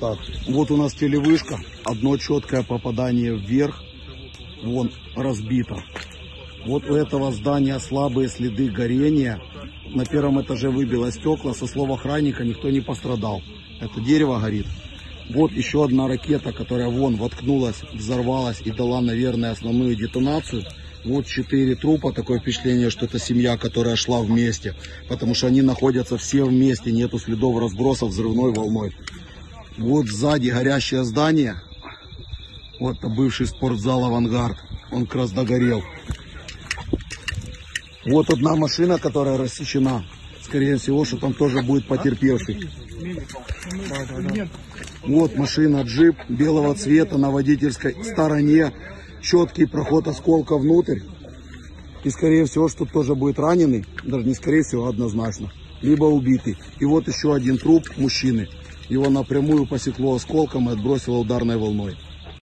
Так, вот у нас телевышка. Одно четкое попадание вверх. Вон, разбито. Вот у этого здания слабые следы горения. На первом этаже выбило стекла. Со слов охранника никто не пострадал. Это дерево горит. Вот еще одна ракета, которая вон воткнулась, взорвалась и дала, наверное, основную детонацию. Вот четыре трупа, такое впечатление, что это семья, которая шла вместе. Потому что они находятся все вместе, нету следов разброса взрывной волной. Вот сзади горящее здание. Вот бывший спортзал «Авангард». Он как раз догорел. Вот одна машина, которая рассечена. Скорее всего, что там тоже будет потерпевший. Вот машина джип белого цвета на водительской стороне. Четкий проход осколка внутрь. И скорее всего, что тоже будет раненый. Даже не скорее всего, а однозначно. Либо убитый. И вот еще один труп мужчины. Его напрямую посекло осколком и отбросило ударной волной.